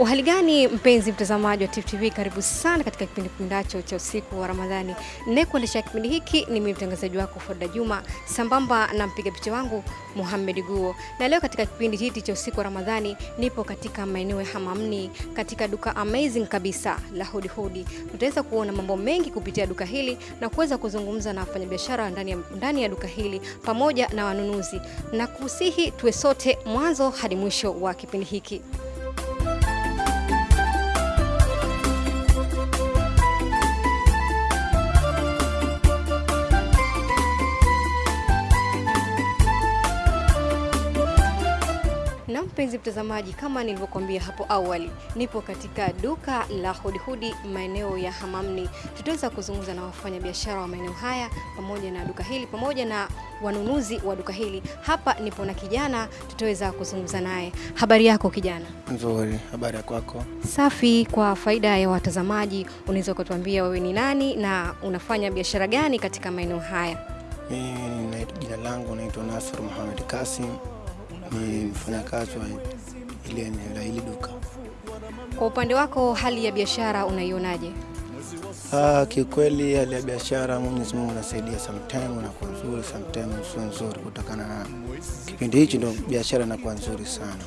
Uhali gani mpenzi mtazamaji wa Tifu TV, karibu sana katika kipindi kundacho cha usiku wa Ramadhani. Ninayekuendesha kipindi hiki ni mimi mtangazaji wako Foda Juma, sambamba na mpiga picha wangu Muhammad Guo. Na leo katika kipindi hiki cha usiku wa Ramadhani nipo katika maeneo ya Hamamni katika duka amazing kabisa la Hudi Hudi. Tutaweza kuona mambo mengi kupitia duka hili na kuweza kuzungumza na wafanyabiashara ndani ya, ndani ya duka hili pamoja na wanunuzi, na kusihi tuwe sote mwanzo hadi mwisho wa kipindi hiki. Mpenzi mtazamaji, kama nilivyokuambia hapo awali, nipo katika duka la Hudihudi maeneo ya Hamamni. Tutaweza kuzungumza na wafanyabiashara wa maeneo haya pamoja na duka hili pamoja na wanunuzi wa duka hili. Hapa nipo na kijana, tutaweza kuzungumza naye. Habari yako kijana? Nzuri, habari ya kwako? Safi. Kwa faida ya watazamaji, unaweza ukatuambia wewe ni nani na unafanya biashara gani katika maeneo haya? Mimi na- jina langu naitwa Nasr Muhammad Kasim, ni mfanyakazi wa ile eneo la hili duka. Kwa upande wako, hali ya biashara unaionaje? Ah, kiukweli hali ya biashara Mwenyezi Mungu anasaidia, sometime unakuwa nzuri, sometime sio nzuri, kutokana na kipindi hichi ndo biashara inakuwa nzuri sana.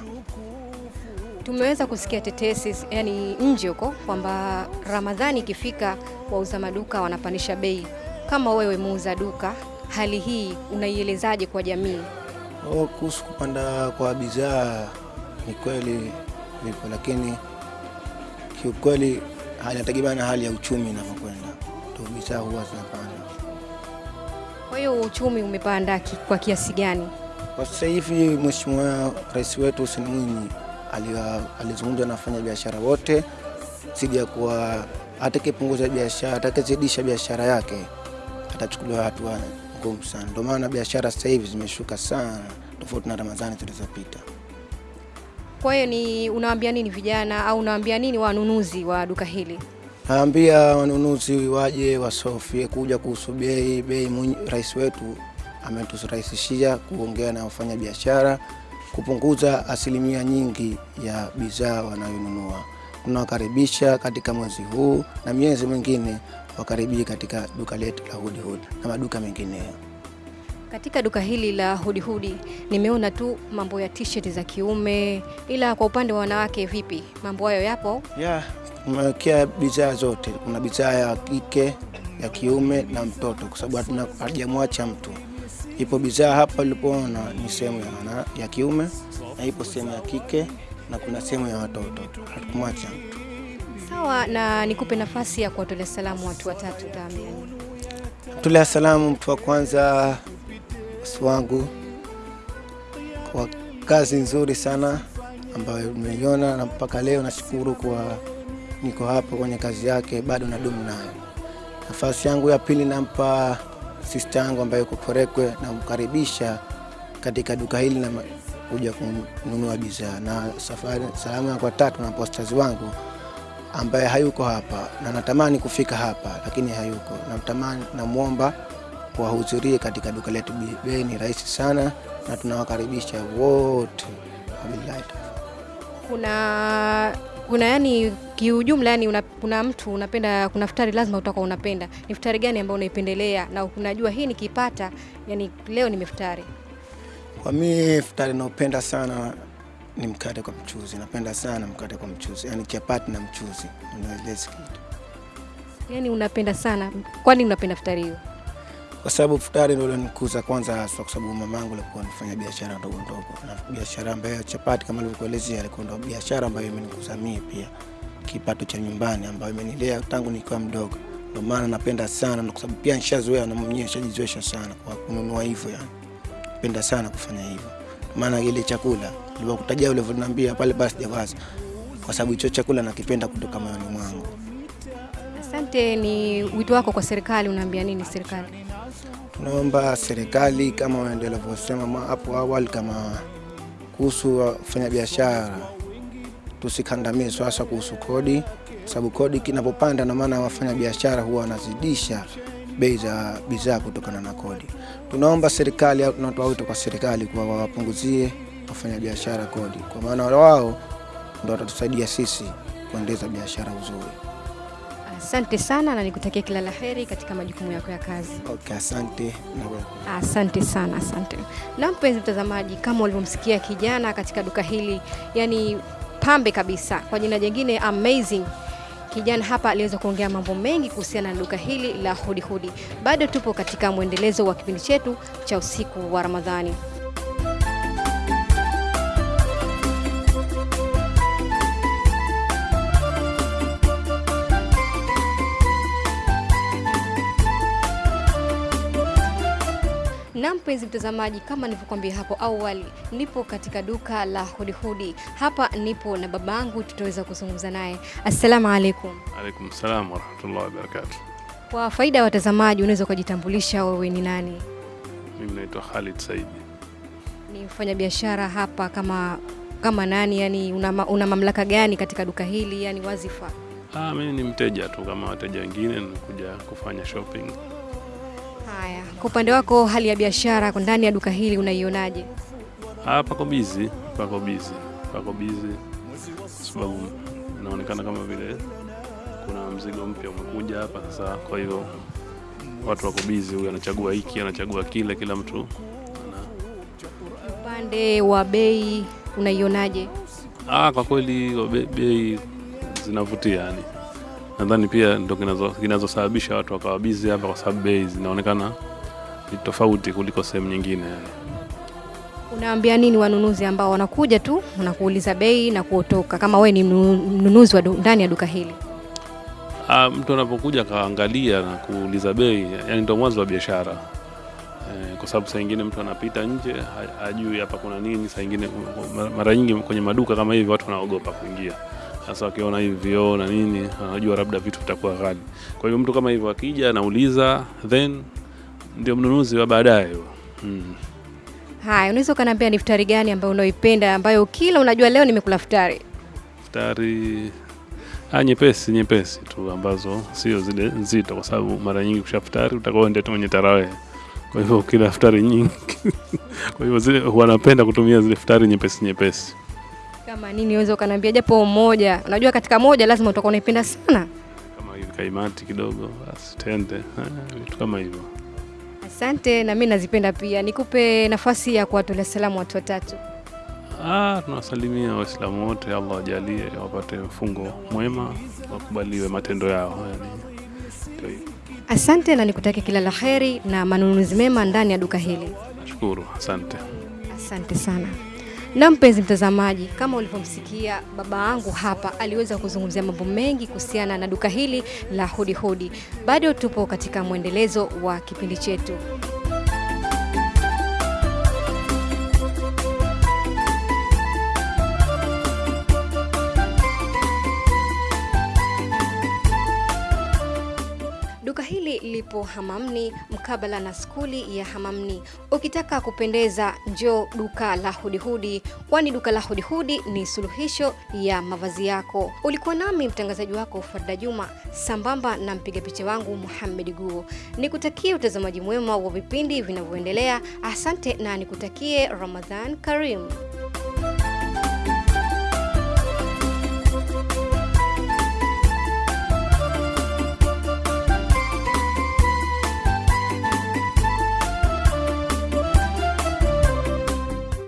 Tumeweza kusikia tetesi yani nje huko kwamba Ramadhani ikifika wauza maduka wanapandisha bei. Kama wewe muuza duka, hali hii unaielezaje kwa jamii? Oh, kuhusu kupanda kwa bidhaa ni kweli vipo, lakini kiukweli inategemea na hali ya uchumi inavyokwenda, ndio bidhaa huwa zinapanda. Kwa hiyo uchumi umepanda kwa kiasi gani? Kwa sasa hivi Mheshimiwa Rais wetu Hussein Mwinyi alizungumza na wafanya biashara wote zidi ya kuwa atakayepunguza biashara, atakayezidisha biashara yake atachukuliwa hatua ngumu sana. Ndio maana biashara sasa hivi zimeshuka sana, tofauti na Ramadhani zilizopita. Kwa hiyo ni unawaambia nini vijana au unawaambia nini wanunuzi wa duka hili? Naambia wanunuzi waje wasofie kuja kuhusu bei. Bei rais wetu ameturahisishia kuongea na wafanya biashara kupunguza asilimia nyingi ya bidhaa wanayonunua. Tunawakaribisha katika mwezi huu na miezi mingine wakaribie katika duka letu la Hudi Hudi na maduka mengineyo. Katika duka hili la Hudihudi nimeona tu mambo ya t-shirt za kiume, ila kwa upande wa wanawake vipi? Mambo hayo yapo? Yeah, tumewekea bidhaa zote. Kuna bidhaa ya kike, ya kiume na mtoto, kwa sababu hatuna hajamwacha mtu. Ipo bidhaa hapa ulipoona ni sehemu ya, ya kiume na ipo sehemu ya kike na kuna sehemu ya watoto, hatukumwacha mtu. Sawa, na nikupe nafasi ya kuwatolea salamu watu watatu, Damian? Tulea salamu mtu wa kwanza bosi wangu kwa kazi nzuri sana ambayo umeiona na mpaka leo nashukuru kwa niko hapa kwenye kazi yake, bado nadumu nayo. Nafasi yangu ya pili nampa sista yangu ambayo yuko Korekwe, namkaribisha katika duka hili na kuja kununua bidhaa, na safari salamu yangu kwa tatu na posters wangu ambaye hayuko hapa na natamani kufika hapa lakini hayuko, Natamani, namwomba wahudhurie katika duka letu. Bei- ni rahisi sana na tunawakaribisha wote. Wabillahi. Kuna kuna yani kiujumla, yani una, kuna mtu unapenda, kuna futari lazima utakuwa unapenda. Ni futari gani ambayo unaipendelea na unajua hii nikipata, yani leo nimefutari? Kwa mimi futari naopenda sana ni mkate kwa mchuzi, napenda sana mkate kwa mchuzi, yani chapati na mchuzi, Yani unapenda sana, kwani unapenda futari hiyo? kwa sababu futari ndio ilionikuza kwanza haswa, kwa sababu mamangu alikuwa anafanya biashara ndogo ndogo, na biashara ambayo chapati kama nilivyokuelezea alikuwa ndio biashara ambayo imenikuza mimi pia. Kipato cha nyumbani, ambayo imenilea tangu nikiwa mdogo. Ndio maana napenda sana, na kwa sababu pia nishazoea na mwenyewe nishajizoesha sana kwa kununua hivyo, yani napenda sana kufanya hivyo. Maana ile chakula nilivyokutajia ulivyoniambia pale, basi sijawaza, kwa sababu hicho chakula nakipenda kutoka moyoni mwangu. Asante. Ni wito wako kwa serikali, unaambia nini serikali? Tunaomba serikali kama waendelea vyosema ma- hapo awali, kama kuhusu wafanyabiashara tusikandamizwe, hasa kuhusu kodi, sababu kodi kinapopanda, na maana wafanyabiashara huwa wanazidisha bei za bidhaa kutokana na kodi. Tunaomba serikali au tunatoa wito kwa serikali kuwa wawapunguzie wafanyabiashara kodi, kwa maana wao ndo watatusaidia sisi kuendeza biashara uzuri. Asante sana na nikutakia kila la heri katika majukumu yako ya kazi. Okay, asante. Asante sana, asante. Na mpenzi mtazamaji, kama ulivyomsikia kijana katika duka hili, yani pambe kabisa, kwa jina jingine amazing. Kijana hapa aliweza kuongea mambo mengi kuhusiana na duka hili la Hudi Hudi. Bado tupo katika mwendelezo wa kipindi chetu cha usiku wa Ramadhani. Na mpenzi mtazamaji, kama nilivyokuambia hapo awali, nipo katika duka la hudihudi. Hudi. Hapa nipo na babangu, tutaweza kuzungumza naye. Assalamu alaikum. Alaikum salam warahmatullahi wabarakatuh. Kwa faida ya watazamaji, unaweza ukajitambulisha wewe ni nani? Mimi naitwa Khalid Saidi. Ni mfanya biashara hapa kama kama nani? Yani una, una mamlaka gani katika duka hili, yani wazifa? Ah, mimi ni mteja tu kama wateja wengine, nimekuja kufanya shopping. Haya, kwa upande wako hali ya biashara kwa ndani ya duka hili unaionaje? Ah, pako bizi, pako bizi, pako bizi, sababu inaonekana kama vile kuna mzigo mpya umekuja hapa sasa. Kwa hivyo watu wako busy, huyu anachagua hiki, anachagua kile, kila mtu Upande wa bei unaionaje? Ah, kwa kweli be- bei zinavutia yani. Nadhani pia ndo kinazo- kinazosababisha watu wakawa busy hapa, kwa sababu bei zinaonekana ni tofauti kuliko sehemu nyingine. Unaambia nini wanunuzi ambao wanakuja tu wanakuuliza bei na kuotoka, kama wee ni mnunuzi wa ndani ya duka hili? Ah, mtu anapokuja akaangalia na kuuliza bei, yani ndo mwanzo wa biashara eh, kwa sababu saa ingine mtu anapita nje hajui hapa kuna nini. Saa ingine mara- mara nyingi kwenye maduka kama hivi watu wanaogopa kuingia, sasa wakiona hivyo na nini, anajua labda vitu vitakuwa ghali. Kwa hiyo mtu kama hivyo akija anauliza, then ndio mnunuzi wa baadaye hmm. mm. Haya, unaweza ukaniambia ni futari gani ambayo unaoipenda ambayo kila unajua leo nimekula futari? Futari ah, nyepesi nyepesi tu ambazo sio zile nzito, kwa sababu mara nyingi kusha futari utakuwa tu mwenye tarawehe kwa hivyo kila futari nyingi kwa hivyo zile wanapenda kutumia zile futari nyepesi nyepesi. Kama nini, unaweza ukaniambia japo moja? Unajua katika moja lazima utakuwa unaipenda sana. kama hivi kaimati kidogo, basi tende ah, vitu kama hivyo. Asante, na mimi nazipenda pia. Nikupe nafasi ya kuwatolea salamu watu watatu. Ah, tunawasalimia Waislamu wote, Allah wajalie wapate mfungo mwema, wakubaliwe matendo yao. Yani. Asante na nikutakia kila la heri na manunuzi mema ndani ya duka hili. Nashukuru, asante. Asante sana. Na mpenzi mtazamaji, kama ulivyomsikia baba yangu hapa, aliweza kuzungumzia mambo mengi kuhusiana na duka hili la Hudihudi. Hudi. Bado tupo katika mwendelezo wa kipindi chetu. Duka hili lipo Hamamni mkabala na skuli ya Hamamni. Ukitaka kupendeza, njoo duka la Hudihudi, kwani duka la Hudihudi ni suluhisho ya mavazi yako. Ulikuwa nami mtangazaji wako Farida Juma sambamba na mpiga picha wangu Muhammad Guo. Nikutakie utazamaji mwema wa vipindi vinavyoendelea. Asante na nikutakie Ramadhan Karim.